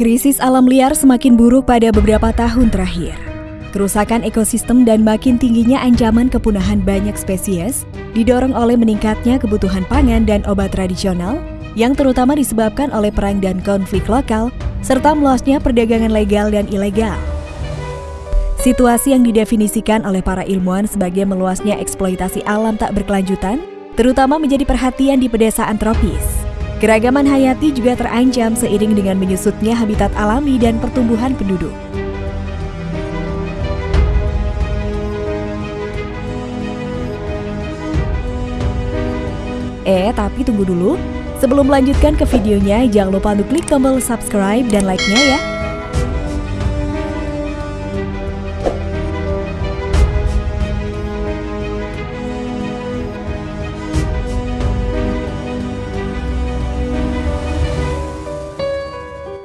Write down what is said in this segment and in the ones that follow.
Krisis alam liar semakin buruk pada beberapa tahun terakhir. Kerusakan ekosistem dan makin tingginya ancaman kepunahan banyak spesies didorong oleh meningkatnya kebutuhan pangan dan obat tradisional yang terutama disebabkan oleh perang dan konflik lokal serta meluasnya perdagangan legal dan ilegal. Situasi yang didefinisikan oleh para ilmuwan sebagai meluasnya eksploitasi alam tak berkelanjutan, terutama menjadi perhatian di pedesaan tropis. Keragaman hayati juga terancam seiring dengan menyusutnya habitat alami dan pertumbuhan penduduk. Eh, tapi tunggu dulu. Sebelum melanjutkan ke videonya, jangan lupa untuk klik tombol subscribe dan like-nya ya.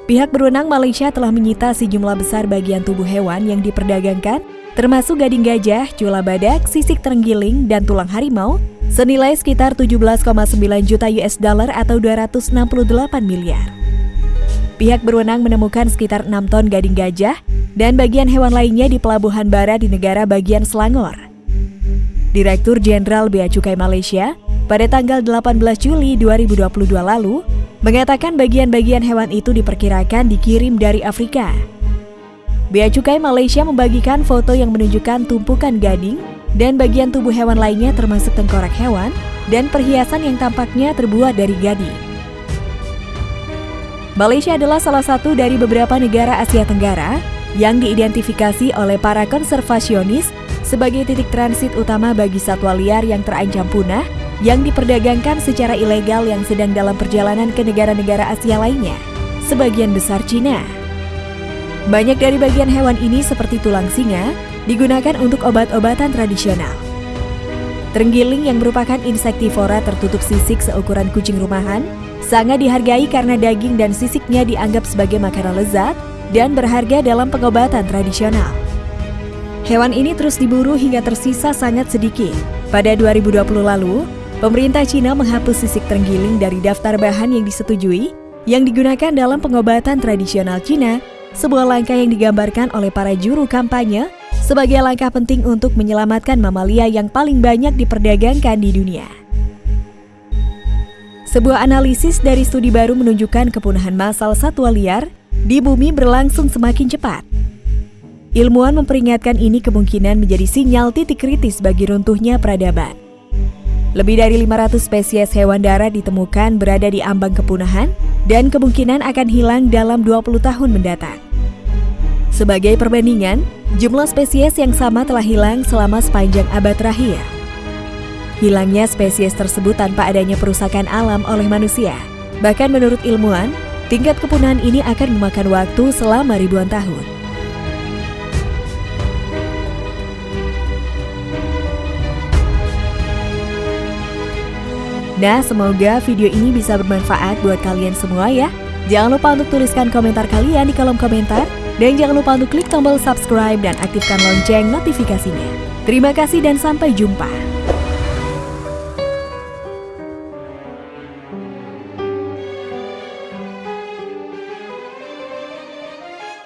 Pihak berwenang Malaysia telah menyita sejumlah besar bagian tubuh hewan yang diperdagangkan, termasuk gading gajah, cula badak, sisik terenggiling, dan tulang harimau senilai sekitar 17,9 juta US dollar atau 268 miliar. Pihak berwenang menemukan sekitar 6 ton gading gajah dan bagian hewan lainnya di pelabuhan bara di negara bagian Selangor. Direktur Jenderal Bea Cukai Malaysia pada tanggal 18 Juli 2022 lalu mengatakan bagian-bagian hewan itu diperkirakan dikirim dari Afrika. Bea Cukai Malaysia membagikan foto yang menunjukkan tumpukan gading dan bagian tubuh hewan lainnya termasuk tengkorak hewan dan perhiasan yang tampaknya terbuat dari gading. Malaysia adalah salah satu dari beberapa negara Asia Tenggara yang diidentifikasi oleh para konservasionis sebagai titik transit utama bagi satwa liar yang terancam punah yang diperdagangkan secara ilegal yang sedang dalam perjalanan ke negara-negara Asia lainnya, sebagian besar Cina. Banyak dari bagian hewan ini seperti tulang singa, digunakan untuk obat-obatan tradisional. Terenggiling yang merupakan insektivora tertutup sisik seukuran kucing rumahan sangat dihargai karena daging dan sisiknya dianggap sebagai makanan lezat dan berharga dalam pengobatan tradisional. Hewan ini terus diburu hingga tersisa sangat sedikit. Pada 2020 lalu, pemerintah Cina menghapus sisik terenggiling dari daftar bahan yang disetujui yang digunakan dalam pengobatan tradisional Cina, sebuah langkah yang digambarkan oleh para juru kampanye sebagai langkah penting untuk menyelamatkan mamalia yang paling banyak diperdagangkan di dunia. Sebuah analisis dari studi baru menunjukkan kepunahan massal satwa liar di bumi berlangsung semakin cepat. Ilmuwan memperingatkan ini kemungkinan menjadi sinyal titik kritis bagi runtuhnya peradaban. Lebih dari 500 spesies hewan darat ditemukan berada di ambang kepunahan dan kemungkinan akan hilang dalam 20 tahun mendatang. Sebagai perbandingan, jumlah spesies yang sama telah hilang selama sepanjang abad terakhir. Hilangnya spesies tersebut tanpa adanya perusakan alam oleh manusia. Bahkan menurut ilmuwan, tingkat kepunahan ini akan memakan waktu selama ribuan tahun. Nah, semoga video ini bisa bermanfaat buat kalian semua ya. Jangan lupa untuk tuliskan komentar kalian di kolom komentar dan jangan lupa untuk klik tombol subscribe dan aktifkan lonceng notifikasinya. Terima kasih dan sampai jumpa.